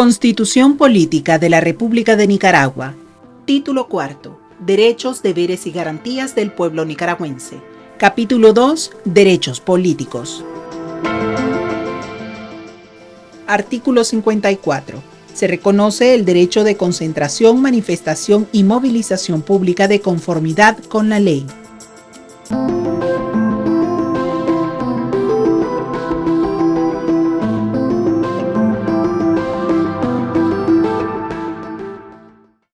Constitución Política de la República de Nicaragua. Título cuarto. Derechos, deberes y garantías del pueblo nicaragüense. Capítulo 2. Derechos políticos. Artículo 54. Se reconoce el derecho de concentración, manifestación y movilización pública de conformidad con la ley.